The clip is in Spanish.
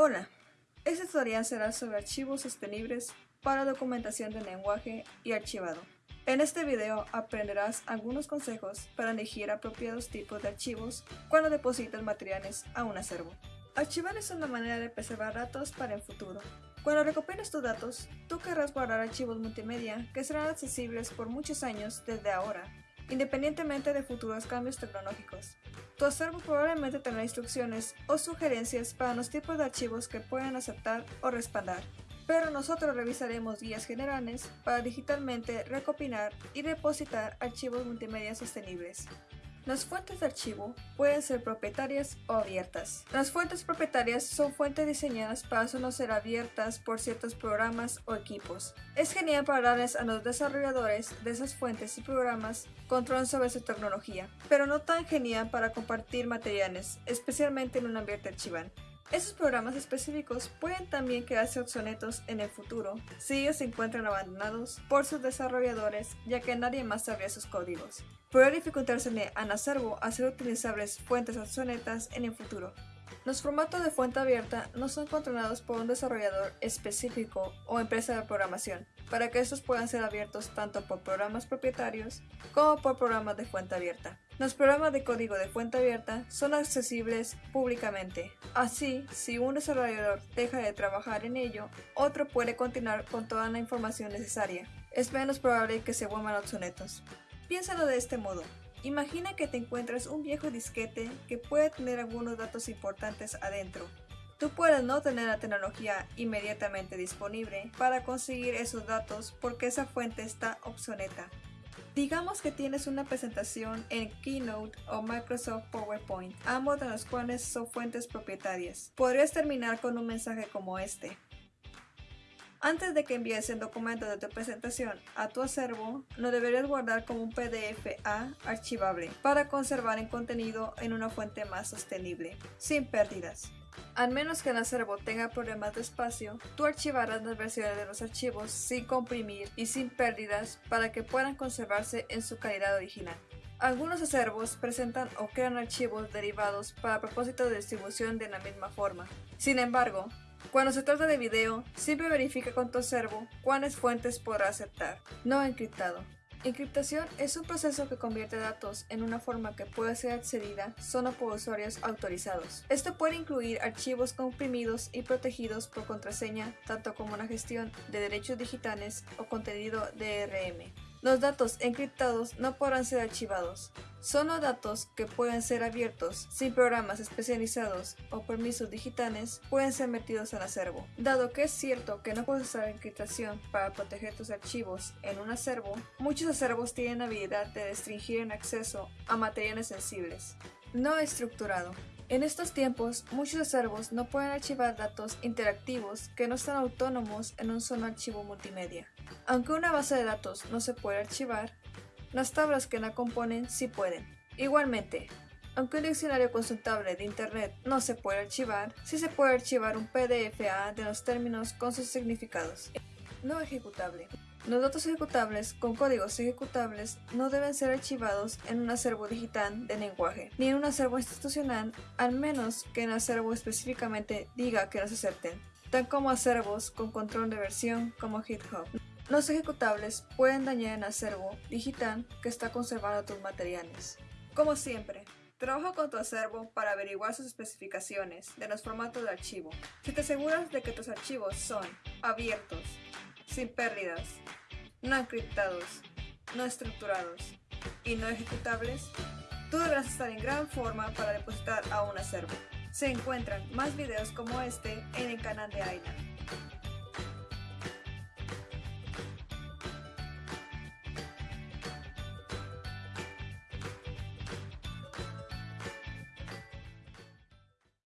Hola, este tutorial será sobre archivos sostenibles para documentación de lenguaje y archivado. En este video aprenderás algunos consejos para elegir apropiados tipos de archivos cuando depositas materiales a un acervo. Archivar es una manera de preservar datos para el futuro. Cuando recopiles tus datos, tú querrás guardar archivos multimedia que serán accesibles por muchos años desde ahora independientemente de futuros cambios tecnológicos. Tu acervo probablemente tendrá instrucciones o sugerencias para los tipos de archivos que pueden aceptar o respaldar, pero nosotros revisaremos guías generales para digitalmente recopilar y depositar archivos multimedia sostenibles. Las fuentes de archivo pueden ser propietarias o abiertas. Las fuentes propietarias son fuentes diseñadas para solo ser abiertas por ciertos programas o equipos. Es genial para darles a los desarrolladores de esas fuentes y programas control sobre su tecnología, pero no tan genial para compartir materiales, especialmente en un ambiente archival. Esos programas específicos pueden también quedarse obsoletos en el futuro si ellos se encuentran abandonados por sus desarrolladores ya que nadie más sabría sus códigos. Puede dificultarse a acervo hacer utilizables fuentes obsoletas en el futuro. Los formatos de fuente abierta no son controlados por un desarrollador específico o empresa de programación, para que estos puedan ser abiertos tanto por programas propietarios como por programas de fuente abierta. Los programas de código de fuente abierta son accesibles públicamente, así si un desarrollador deja de trabajar en ello, otro puede continuar con toda la información necesaria. Es menos probable que se vuelvan obsoletos. Piénsalo de este modo. Imagina que te encuentras un viejo disquete que puede tener algunos datos importantes adentro. Tú puedes no tener la tecnología inmediatamente disponible para conseguir esos datos porque esa fuente está obsoleta. Digamos que tienes una presentación en Keynote o Microsoft PowerPoint, ambos de los cuales son fuentes propietarias. Podrías terminar con un mensaje como este. Antes de que envíes el documento de tu presentación a tu acervo, lo deberías guardar como un PDF A archivable para conservar el contenido en una fuente más sostenible, sin pérdidas. Al menos que el acervo tenga problemas de espacio, tú archivarás las versiones de los archivos sin comprimir y sin pérdidas para que puedan conservarse en su calidad original. Algunos acervos presentan o crean archivos derivados para propósito de distribución de la misma forma. Sin embargo, cuando se trata de video, siempre verifica con tu acervo cuáles fuentes podrá aceptar. No encriptado. Encriptación es un proceso que convierte datos en una forma que puede ser accedida solo por usuarios autorizados. Esto puede incluir archivos comprimidos y protegidos por contraseña, tanto como la gestión de derechos digitales o contenido DRM. Los datos encriptados no podrán ser archivados. Son datos que pueden ser abiertos sin programas especializados o permisos digitales pueden ser metidos al acervo. Dado que es cierto que no puedes usar encriptación para proteger tus archivos en un acervo, muchos acervos tienen la habilidad de restringir el acceso a materiales sensibles. No estructurado. En estos tiempos, muchos acervos no pueden archivar datos interactivos que no están autónomos en un solo archivo multimedia. Aunque una base de datos no se puede archivar, las tablas que la componen sí pueden. Igualmente, aunque un diccionario consultable de Internet no se puede archivar, sí se puede archivar un PDF-A de los términos con sus significados. No ejecutable. Los datos ejecutables con códigos ejecutables no deben ser archivados en un acervo digital de lenguaje, ni en un acervo institucional, al menos que el acervo específicamente diga que los acepten, tal como acervos con control de versión como GitHub. Los ejecutables pueden dañar el acervo digital que está conservando tus materiales. Como siempre, Trabaja con tu acervo para averiguar sus especificaciones de los formatos de archivo. Si te aseguras de que tus archivos son abiertos, sin pérdidas, no encriptados, no estructurados y no ejecutables, tú deberás estar en gran forma para depositar a un acervo. Se encuentran más videos como este en el canal de AINA.